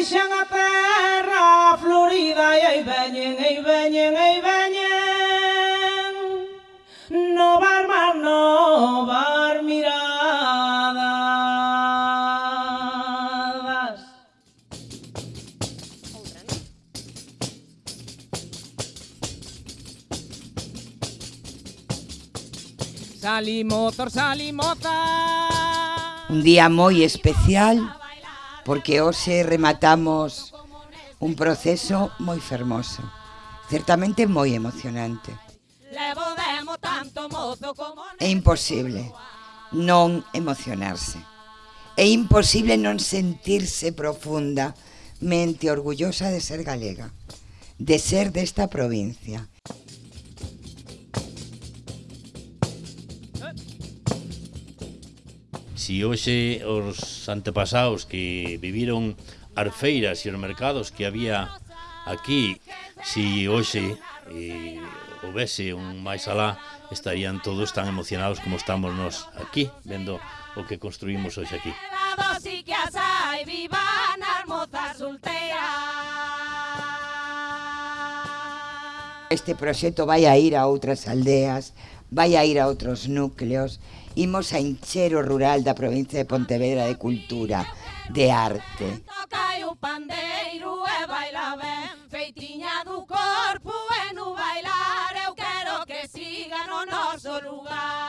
deixan a terra florida e aí veñen, aí veñen, aí veñen no bar mar, no bar miradas. Salimotor, salimota Un día moi especial porque hoxe rematamos un proceso moi fermoso, certamente moi emocionante. É imposible non emocionarse. É imposible non sentirse profundamente orgullosa de ser galega, de ser desta provincia. Si hoxe os antepasados que viviron as feiras e os mercados que había aquí, si hoxe eh, houvese un máis alá, estarían todos tan emocionados como estamos nós aquí, vendo o que construímos hoxe aquí. Este proxecto vai a ir a outras aldeas, vai a ir a outros núcleos, imos a encher o rural da provincia de Pontevedra de cultura, de arte. Toca o pandeiro e baila ben, feitiña do corpo e no bailar, eu quero que siga no noso lugar.